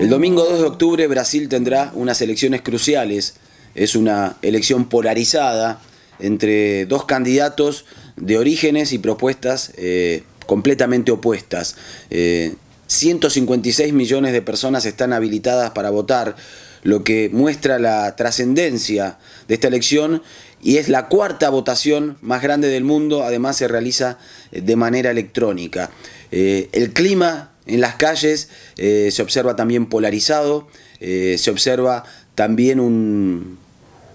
El domingo 2 de octubre Brasil tendrá unas elecciones cruciales. Es una elección polarizada entre dos candidatos de orígenes y propuestas eh, completamente opuestas. 156 eh, millones de personas están habilitadas para votar, lo que muestra la trascendencia de esta elección y es la cuarta votación más grande del mundo, además se realiza eh, de manera electrónica. el clima en las calles eh, se observa también polarizado, eh, se observa también un,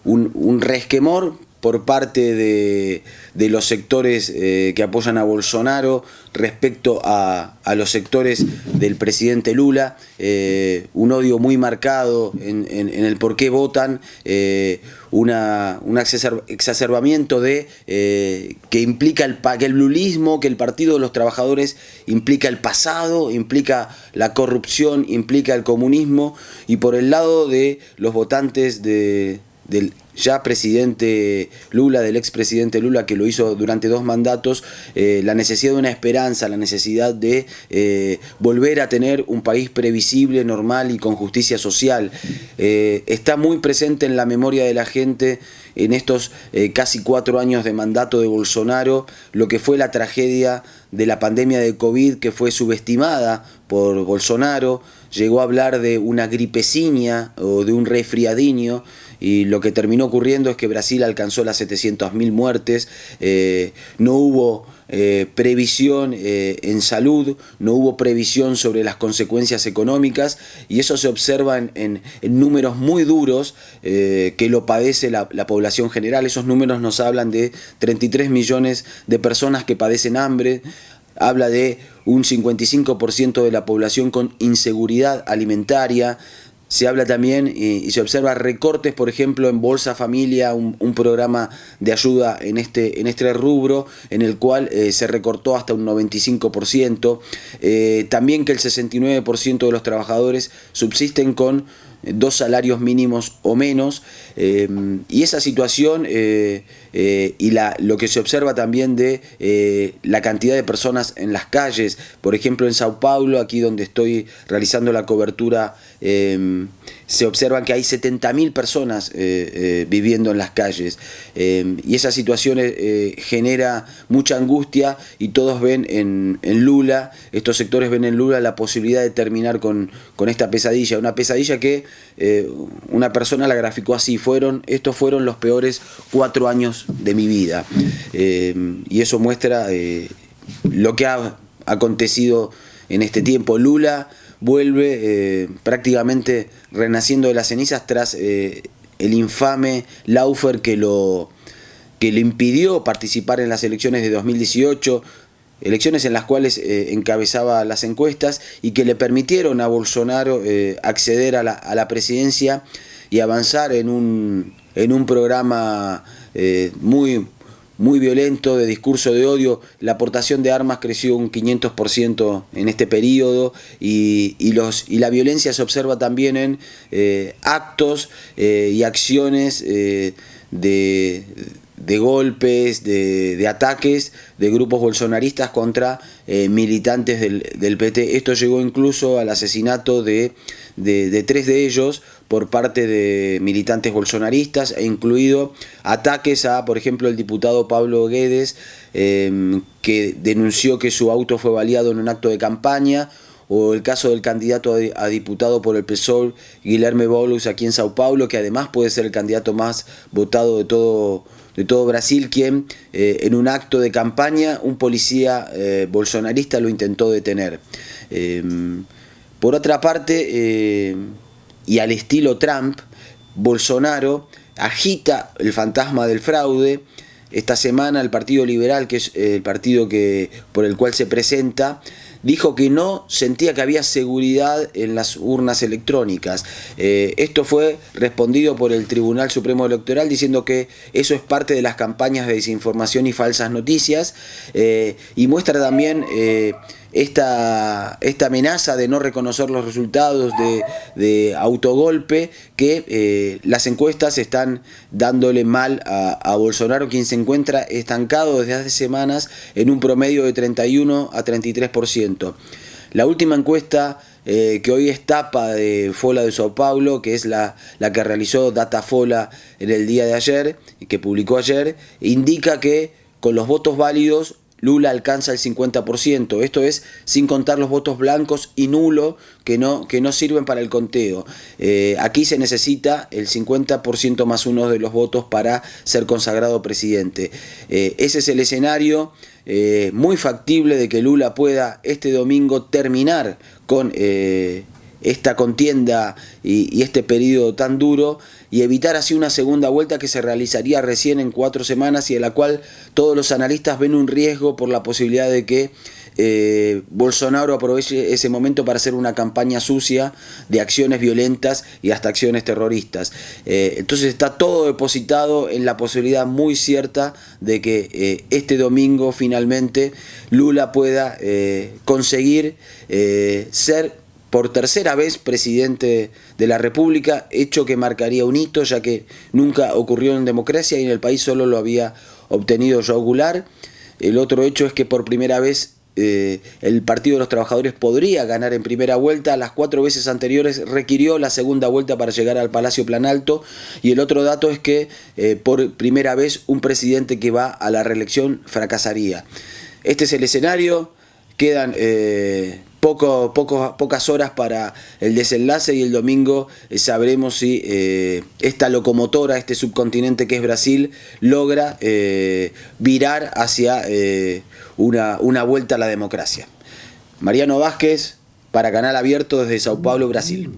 un resquemor por parte de, los sectores eh, que apoyan a Bolsonaro respecto a, los sectores del presidente Lula, eh, un odio muy marcado en, el por qué votan, eh, una, un exacerbamiento de que implica el, que el lulismo, que el Partido de los Trabajadores implica el pasado, implica la corrupción, implica el comunismo, y por el lado de los votantes de, del ya presidente Lula, del expresidente Lula, que lo hizo durante dos mandatos, eh, la necesidad de una esperanza, la necesidad de eh, volver a tener un país previsible, normal y con justicia social. Eh, está muy presente en la memoria de la gente en estos casi cuatro años de mandato de Bolsonaro, lo que fue la tragedia de la pandemia de COVID que fue subestimada por Bolsonaro, llegó a hablar de una gripeciña o de un resfriadinho, y lo que terminó ocurriendo es que Brasil alcanzó las 700.000 muertes, eh, no hubo eh, previsión eh, en salud, no hubo previsión sobre las consecuencias económicas y eso se observa en, números muy duros que lo padece la, la, población general. Esos números nos hablan de 33 millones de personas que padecen hambre, habla de un 55% de la población con inseguridad alimentaria, se habla también y, se observa recortes, por ejemplo, en Bolsa Familia, un, programa de ayuda en este, en este rubro, en el cual eh, se recortó hasta un 95%. Eh, también que el 69% de los trabajadores subsisten con dos salarios mínimos o menos, eh, y esa situación eh, eh, y la, lo que se observa también de la cantidad de personas en las calles, por ejemplo en Sao Paulo, aquí donde estoy realizando la cobertura, se observan que hay 70.000 personas viviendo en las calles, y esa situación genera mucha angustia y todos ven en, Lula, estos sectores ven en Lula la posibilidad de terminar con, con esta pesadilla, una pesadilla que eh, una persona la graficó así, fueron, estos fueron los peores cuatro años de mi vida. Eh, y eso muestra eh, lo que ha acontecido en este tiempo. Lula vuelve prácticamente renaciendo de las cenizas tras el infame Laufer que lo que le impidió participar en las elecciones de 2018, elecciones en las cuales eh, encabezaba las encuestas y que le permitieron a Bolsonaro eh, acceder a la, presidencia y avanzar en un, en un programa eh, muy, muy violento de discurso de odio. La aportación de armas creció un 500% en este periodo y, los, y la violencia se observa también en actos y acciones de de golpes, de, ataques de grupos bolsonaristas contra eh, militantes del, PT. Esto llegó incluso al asesinato de, tres de ellos por parte de militantes bolsonaristas, e incluido ataques a, por ejemplo, el diputado Pablo Guedes, em, que denunció que su auto fue baleado en un acto de campaña, o el caso del candidato a, diputado por el PSOL, Guilherme Boulos, aquí en Sao Paulo, que además puede ser el candidato más votado de todo de todo Brasil, quien eh, en un acto de campaña un policía eh, bolsonarista lo intentó detener. Em, por otra parte, eh, y al estilo Trump, Bolsonaro agita el fantasma del fraude. Esta semana el Partido Liberal, que es el partido que, por el cual se presenta, dijo que no sentía que había seguridad en las urnas electrónicas. Eh, esto fue respondido por el Tribunal Supremo Electoral diciendo que eso es parte de las campañas de desinformación y falsas noticias eh, y muestra también... Eh, esta, esta amenaza de no reconocer los resultados de, autogolpe que eh, las encuestas están dándole mal a, Bolsonaro, quien se encuentra estancado desde hace semanas en un promedio de 31 a 33%. La última encuesta eh, que hoy es tapa de Fola de Sao Paulo, que es la, la que realizó Datafola en el día de ayer, que publicó ayer, indica que con los votos válidos Lula alcanza el 50%, esto es sin contar los votos blancos y nulo que no, que no sirven para el conteo. Eh, aquí se necesita el 50% más uno de los votos para ser consagrado presidente. Eh, ese es el escenario eh, muy factible de que Lula pueda este domingo terminar con esta contienda y, este periodo tan duro y evitar así una segunda vuelta que se realizaría recién en cuatro semanas y en la cual todos los analistas ven un riesgo por la posibilidad de que eh, Bolsonaro aproveche ese momento para hacer una campaña sucia de acciones violentas y hasta acciones terroristas. Eh, entonces está todo depositado en la posibilidad muy cierta de que eh, este domingo finalmente Lula pueda conseguir ser por tercera vez presidente de la República, hecho que marcaría un hito ya que nunca ocurrió en democracia y en el país solo lo había obtenido Joao Goulart. El otro hecho es que por primera vez eh, el Partido de los Trabajadores podría ganar en primera vuelta, las cuatro veces anteriores requirió la segunda vuelta para llegar al Palacio Planalto y el otro dato es que eh, por primera vez un presidente que va a la reelección fracasaría. Este es el escenario, quedan... Eh, pocas horas para el desenlace y el domingo eh, sabremos si eh, esta locomotora, este subcontinente que es Brasil, logra eh, virar hacia una, una vuelta a la democracia. Mariano Vázquez para Canal Abierto desde Sao Paulo, Brasil.